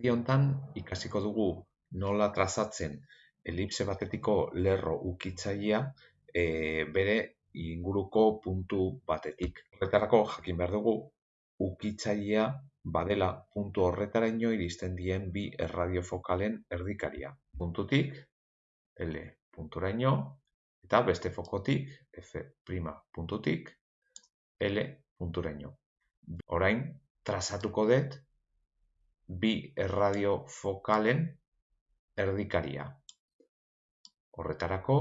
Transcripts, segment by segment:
Bideo honetan ikasiko dugu nola trazatzen elipse batetiko lerro ukitzailea e, bere inguruko puntu batetik. Horretarako jakin behar dugu ukitzailea badela puntu horretaraino iristen dien bi erradiofokalen erdikaria. Puntutik L punturaino eta beste fokotik F' puntutik L punturaino. Orain trazatuko dut bi erradiofokalen erdikaria. Horretarako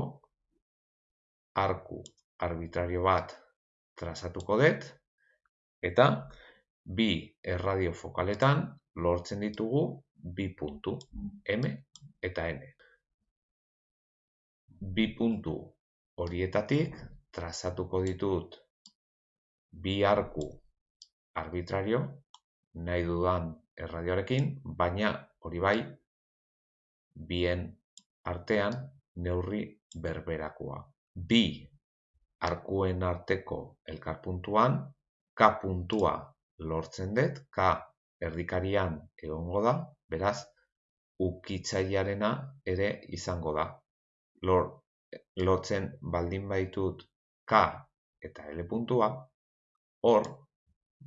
arku arbitrario bat trazatuko dut eta bi erradiofokaletan lortzen ditugu bi puntu M eta N. Bi puntu horietatik trazatuko ditut bi arku arbitrario nahi dudan erradioarekin, baina hori bai bien artean neurri berberakoa. Bi arkuen arteko elkarpuntuan K puntua lortzen dut, K erdikarian egongo da, beraz, ukitzailearena ere izango da. Lor, lotzen baldin baitut K eta L puntua, hor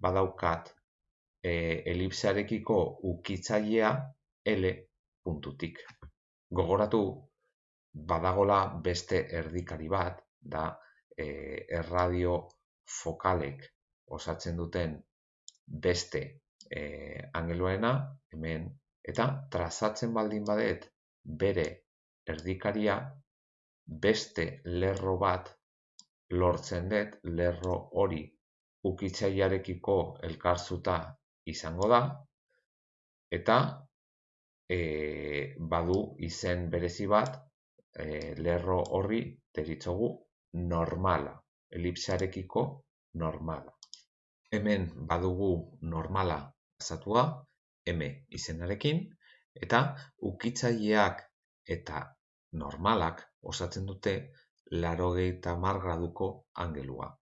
badaukat e, elipsearekiko ukitzailea L puntutik. Gogoratu badagola beste erdikari bat, da e, erradio fokalek osatzen duten beste e, angeluena, hemen, eta trazatzen baldin badet bere erdikaria beste lerro bat lortzen dut, lerro hori ukitzailearekiko elkarzuta izango da, eta e, badu izen berezi bat e, lerro horri deritzogu normala, elipsearekiko normala. Hemen badugu normala azatua, M izenarekin, eta ukitzaileak eta normalak osatzen dute larogeita mar graduko angelua.